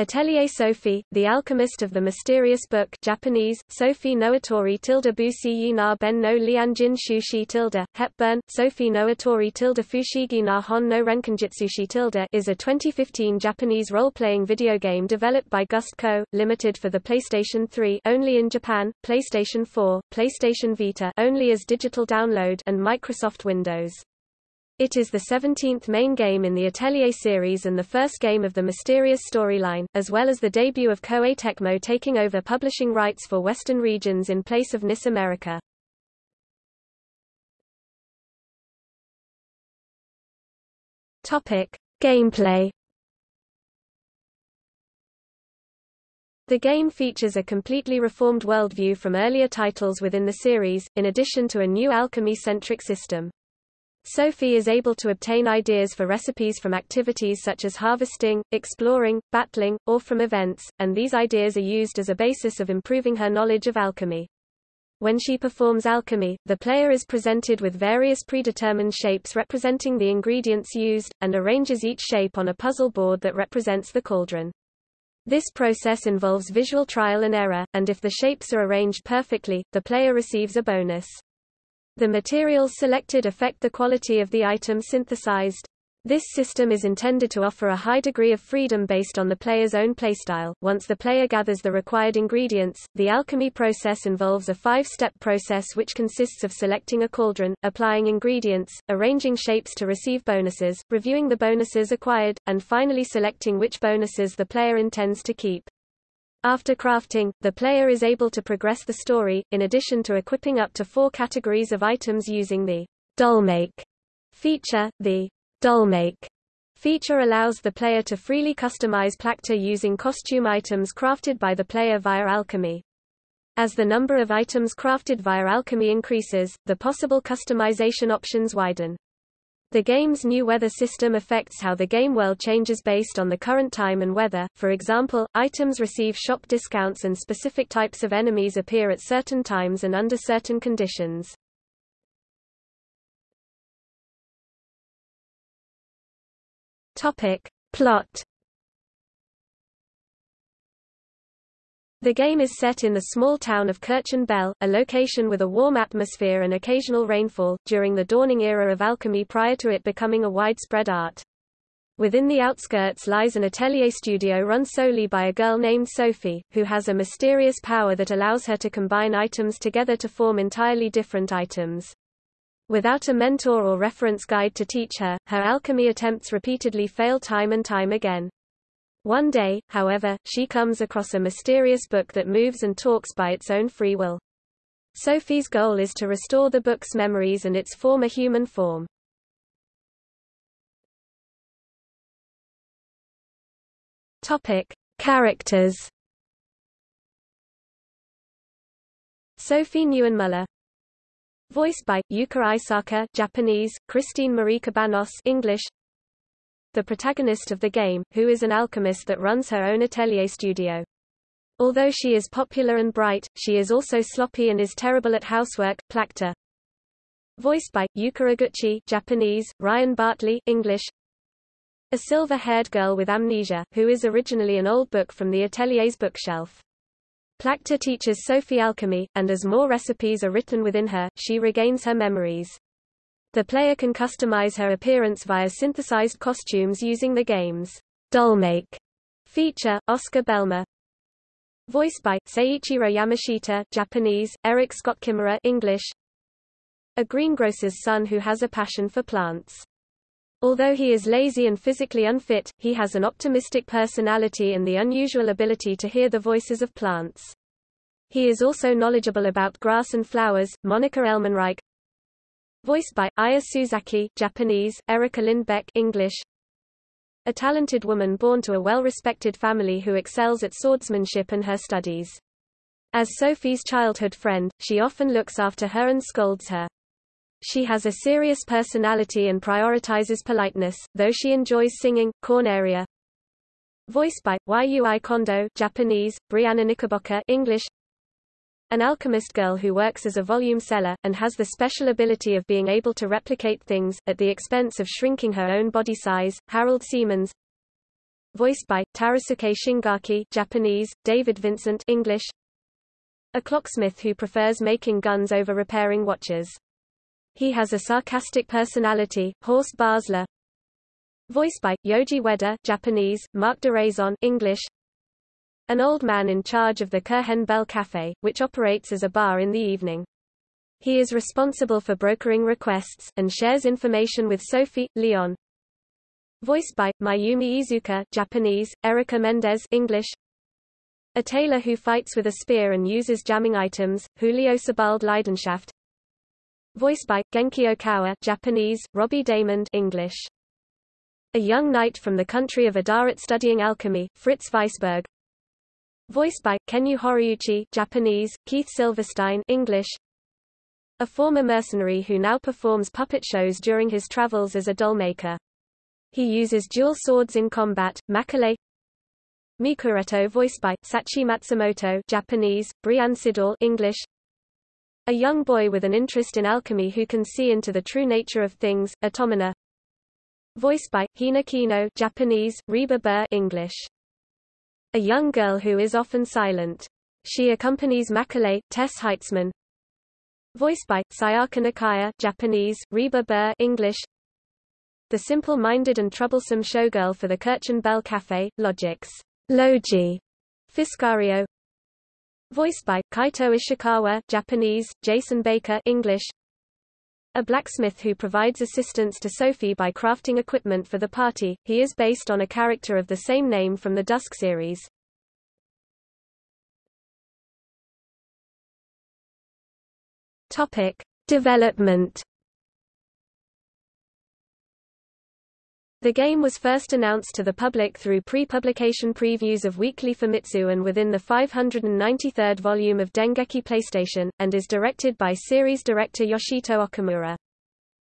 Atelier Sophie, The Alchemist of the Mysterious Book Japanese, Sophie no Atori tilde busi na ben no lianjin shushi tilde, Hepburn, Sophie no Atori tilde fushigi na hon no renkanjitsushi tilde is a 2015 Japanese role-playing video game developed by Gust Co., Limited for the PlayStation 3 only in Japan, PlayStation 4, PlayStation Vita only as digital download and Microsoft Windows. It is the 17th main game in the Atelier series and the first game of the Mysterious storyline, as well as the debut of Koei Tecmo taking over publishing rights for Western regions in place of NIS America. Topic: Gameplay. The game features a completely reformed worldview from earlier titles within the series, in addition to a new alchemy-centric system. Sophie is able to obtain ideas for recipes from activities such as harvesting, exploring, battling, or from events, and these ideas are used as a basis of improving her knowledge of alchemy. When she performs alchemy, the player is presented with various predetermined shapes representing the ingredients used, and arranges each shape on a puzzle board that represents the cauldron. This process involves visual trial and error, and if the shapes are arranged perfectly, the player receives a bonus. The materials selected affect the quality of the item synthesized. This system is intended to offer a high degree of freedom based on the player's own playstyle. Once the player gathers the required ingredients, the alchemy process involves a five-step process which consists of selecting a cauldron, applying ingredients, arranging shapes to receive bonuses, reviewing the bonuses acquired, and finally selecting which bonuses the player intends to keep. After crafting, the player is able to progress the story, in addition to equipping up to four categories of items using the Dollmake feature. The Dollmake feature allows the player to freely customize Plachta using costume items crafted by the player via alchemy. As the number of items crafted via alchemy increases, the possible customization options widen. The game's new weather system affects how the game world changes based on the current time and weather, for example, items receive shop discounts and specific types of enemies appear at certain times and under certain conditions. Topic. Plot The game is set in the small town of Kirchen Bell, a location with a warm atmosphere and occasional rainfall, during the dawning era of alchemy prior to it becoming a widespread art. Within the outskirts lies an atelier studio run solely by a girl named Sophie, who has a mysterious power that allows her to combine items together to form entirely different items. Without a mentor or reference guide to teach her, her alchemy attempts repeatedly fail time and time again. One day, however, she comes across a mysterious book that moves and talks by its own free will. Sophie's goal is to restore the book's memories and its former human form. Topic: Characters. Sophie Neuenmuller Voiced by Yuka Aisaka Japanese, Christine Marie Cabanos English the protagonist of the game, who is an alchemist that runs her own atelier studio. Although she is popular and bright, she is also sloppy and is terrible at housework. Plachta. Voiced by Yuka Iguchi Japanese, Ryan Bartley English. A silver-haired girl with amnesia, who is originally an old book from the atelier's bookshelf. Plachta teaches Sophie alchemy, and as more recipes are written within her, she regains her memories. The player can customize her appearance via synthesized costumes using the game's Dollmake feature. Oscar Belmer Voiced by Seiichiro Yamashita Japanese, Eric Scott Kimura English. A greengrocer's son who has a passion for plants. Although he is lazy and physically unfit, he has an optimistic personality and the unusual ability to hear the voices of plants. He is also knowledgeable about grass and flowers. Monica Elmenreich Voiced by Aya Suzaki Japanese, Erica Lindbeck English. A talented woman born to a well-respected family who excels at swordsmanship and her studies. As Sophie's childhood friend, she often looks after her and scolds her. She has a serious personality and prioritizes politeness, though she enjoys singing. Corneria. Voiced by Yui Kondo Japanese, Brianna Knickerbocker English an alchemist girl who works as a volume seller, and has the special ability of being able to replicate things, at the expense of shrinking her own body size. Harold Siemens voiced by Tarusuke Shingaki Japanese, David Vincent English. A clocksmith who prefers making guns over repairing watches. He has a sarcastic personality, Horst Basler. Voiced by Yoji Ueda Japanese, Marc Diraison, English. An old man in charge of the Kirchen Bell Cafe, which operates as a bar in the evening. He is responsible for brokering requests, and shares information with Sophie, Leon. Voiced by, Mayumi Iizuka Japanese, Erica Mendez English. A tailor who fights with a spear and uses jamming items, Julio Sebald Leidenschaft. Voiced by, Genki Okawa Japanese, Robbie Daymond English. A young knight from the country of Adarat studying alchemy, Fritz Weisberg. Voiced by, Kenyu Horiuchi Japanese, Keith Silverstein English. A former mercenary who now performs puppet shows during his travels as a dollmaker. He uses dual swords in combat, Makale Mikuretto voiced by, Sachi Matsumoto Japanese, Brianne Siddall English A young boy with an interest in alchemy who can see into the true nature of things, Automina Voiced by, Hina Kino Japanese, Reba Buhr English A young girl who is often silent. She accompanies Makale, Tess Heitzman, Voiced by, Sayaka Nakaya Japanese, Reba Buhr English. The simple-minded and troublesome showgirl for the Kirchen Bell Cafe, Logix Logi. Fiscario. Voiced by, Kaito Ishikawa Japanese, Jason Baker English a blacksmith who provides assistance to Sophie by crafting equipment for the party, he is based on a character of the same name from the Dusk series. Topic: Development. The game was first announced to the public through pre-publication previews of Weekly Famitsu and within the 593rd volume of Dengeki PlayStation, and is directed by series director Yoshito Okamura.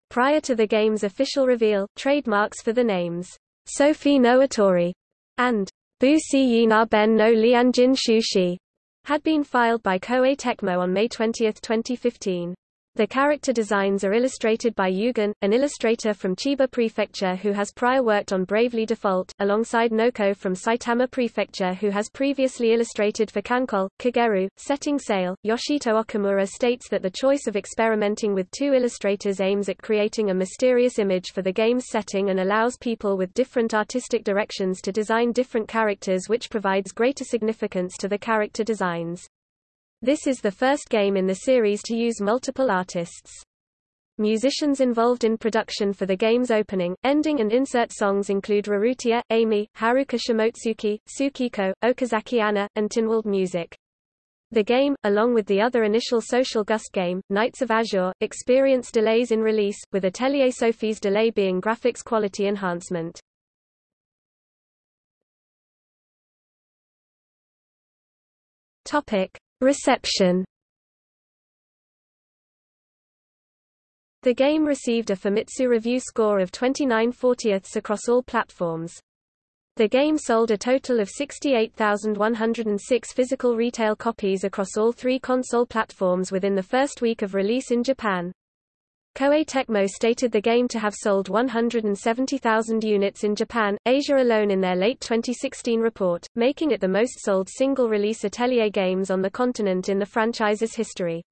Prior to the game's official reveal, trademarks for the names Sophie no Atori and Bu Si Yina Ben no Lianjin Shushi had been filed by Koei Tecmo on May 20, 2015. The character designs are illustrated by Yugen, an illustrator from Chiba Prefecture who has prior worked on Bravely Default, alongside Noko from Saitama Prefecture who has previously illustrated for KanColle, Kagerou, Setting Sail. Yoshito Okamura states that the choice of experimenting with two illustrators aims at creating a mysterious image for the game's setting and allows people with different artistic directions to design different characters which provides greater significance to the character designs. This is the first game in the series to use multiple artists. Musicians involved in production for the game's opening, ending and insert songs include Rurutia, Amy, Haruka Shimotsuki, Tsukiko, Okazaki Anna, and Tinwald Music. The game, along with the other initial Social Gust game, Nights of Azure, experienced delays in release, with Atelier Sophie's delay being graphics quality enhancement. Topic. Reception The game received a Famitsu review score of 29 40ths across all platforms. The game sold a total of 68,106 physical retail copies across all three console platforms within the first week of release in Japan. Koei Tecmo stated the game to have sold 170,000 units in Japan, Asia alone in their late 2016 report, making it the most sold single-release Atelier games on the continent in the franchise's history.